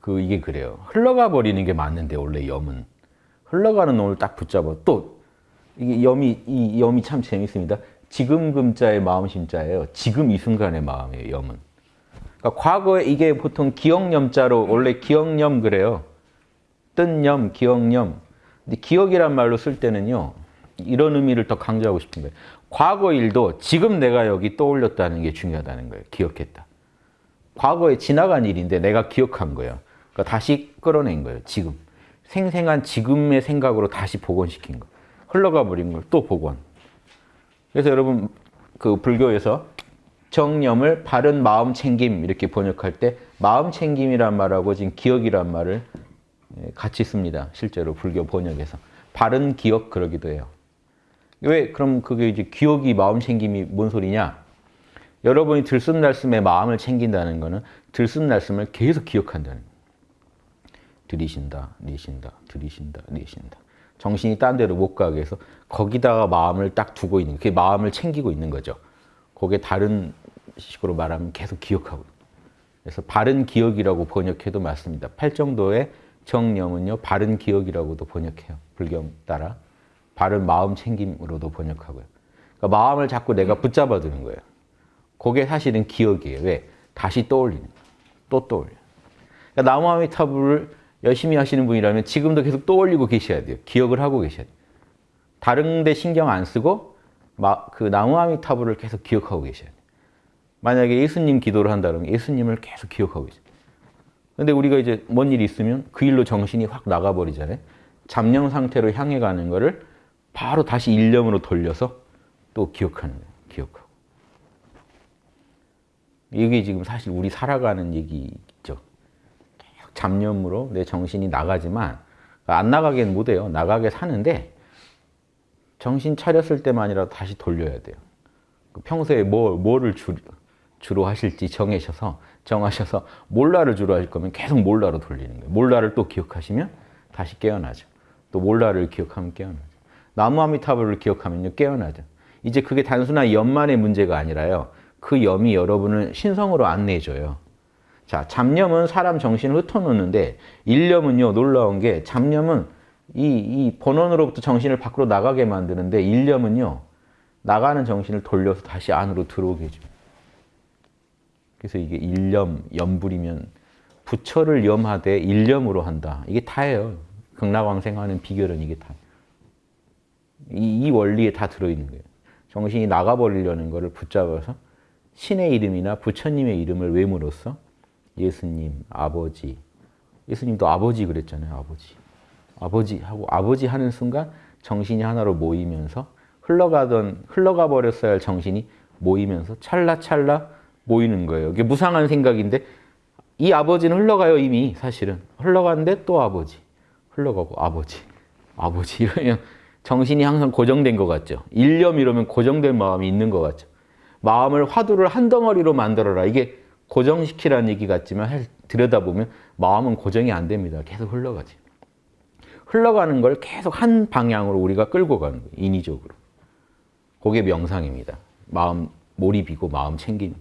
그 이게 그래요. 흘러가 버리는 게 맞는데 원래 염은 흘러가는 놈을 딱 붙잡아 또 이게 염이 이 염이 참 재밌습니다. 지금 금자의 마음 심자예요. 지금 이 순간의 마음이에요. 염은. 그러니까 과거에 이게 보통 기억염자로 원래 기억염 그래요. 뜬염, 기억염. 근데 기억이란 말로 쓸 때는요. 이런 의미를 더 강조하고 싶은 거예요. 과거 일도 지금 내가 여기 떠올렸다는 게 중요하다는 거예요. 기억했다. 과거에 지나간 일인데 내가 기억한 거예요. 그러니까 다시 끌어낸 거예요. 지금. 생생한 지금의 생각으로 다시 복원시킨 거. 흘러가 버린 걸 또 복원. 그래서 여러분 그 불교에서 정념을 바른 마음 챙김 이렇게 번역할 때 마음 챙김이란 말하고 지금 기억이란 말을 예, 같이 씁니다. 실제로 불교 번역에서. 바른 기억 그러기도 해요. 왜 그럼 그게 이제 기억이 마음 챙김이 뭔 소리냐? 여러분이 들숨날숨에 마음을 챙긴다는 거는 들숨날숨을 계속 기억한다는 거예요. 들이신다, 내쉰다, 들이신다, 내쉰다. 정신이 딴 데로 못 가게 해서 거기다가 마음을 딱 두고 있는 그게 마음을 챙기고 있는 거죠. 그게 다른 식으로 말하면 계속 기억하고 그래서 바른 기억이라고 번역해도 맞습니다. 팔정도의 정념은요. 바른 기억이라고도 번역해요. 불경 따라. 바른 마음 챙김으로도 번역하고요. 그러니까 마음을 자꾸 내가 붙잡아 두는 거예요. 그게 사실은 기억이에요. 왜? 다시 떠올리는 거예요. 또 떠올려. 그러니까 나무아미타불을 열심히 하시는 분이라면 지금도 계속 떠올리고 계셔야 돼요. 기억을 하고 계셔야 돼요. 다른 데 신경 안 쓰고 그 나무아미타불을 계속 기억하고 계셔야 돼요. 만약에 예수님 기도를 한다면 예수님을 계속 기억하고 계셔요. 근데 우리가 이제 뭔 일이 있으면 그 일로 정신이 확 나가버리잖아요. 잠령 상태로 향해 가는 거를 바로 다시 일념으로 돌려서 또 기억하는 거예요. 기억하고. 이게 지금 사실 우리 살아가는 얘기죠. 잡념으로 내 정신이 나가지만 안 나가게는 못해요. 나가게 사는데 정신 차렸을 때만이라도 다시 돌려야 돼요. 그 평소에 뭐, 뭐를 주, 주로 하실지 정하셔서 정하셔서 몰라를 주로 하실 거면 계속 몰라로 돌리는 거예요. 몰라를 또 기억하시면 다시 깨어나죠. 또 몰라를 기억하면 깨어나죠. 나무아미타불을 기억하면요 깨어나죠. 이제 그게 단순한 염만의 문제가 아니라요. 그 염이 여러분을 신성으로 안내해줘요. 자, 잡념은 사람 정신을 흩어놓는데 일념은요 놀라운 게 잡념은 이, 이 본원으로부터 정신을 밖으로 나가게 만드는데 일념은요 나가는 정신을 돌려서 다시 안으로 들어오게 해줍니다. 그래서 이게 일념, 염불이면 부처를 염하되 일념으로 한다. 이게 다예요. 극락왕생하는 비결은 이게 다. 이, 이 원리에 다 들어있는 거예요. 정신이 나가버리려는 것을 붙잡아서 신의 이름이나 부처님의 이름을 외므로써 예수님, 아버지. 예수님도 아버지 그랬잖아요. 아버지. 아버지 하고 아버지 하는 순간 정신이 하나로 모이면서 흘러가던 흘러가 버렸어야 할 정신이 모이면서 찰나찰나 모이는 거예요. 이게 무상한 생각인데 이 아버지는 흘러가요 이미 사실은 흘러가는데 또 아버지 흘러가고 아버지 아버지 이러면 정신이 항상 고정된 것 같죠. 일념 이러면 고정된 마음이 있는 것 같죠. 마음을 화두를 한 덩어리로 만들어라. 이게 고정시키라는 얘기 같지만 들여다보면 마음은 고정이 안 됩니다. 계속 흘러가지. 흘러가는 걸 계속 한 방향으로 우리가 끌고 가는 거예요. 인위적으로. 그게 명상입니다. 마음 몰입이고 마음 챙기는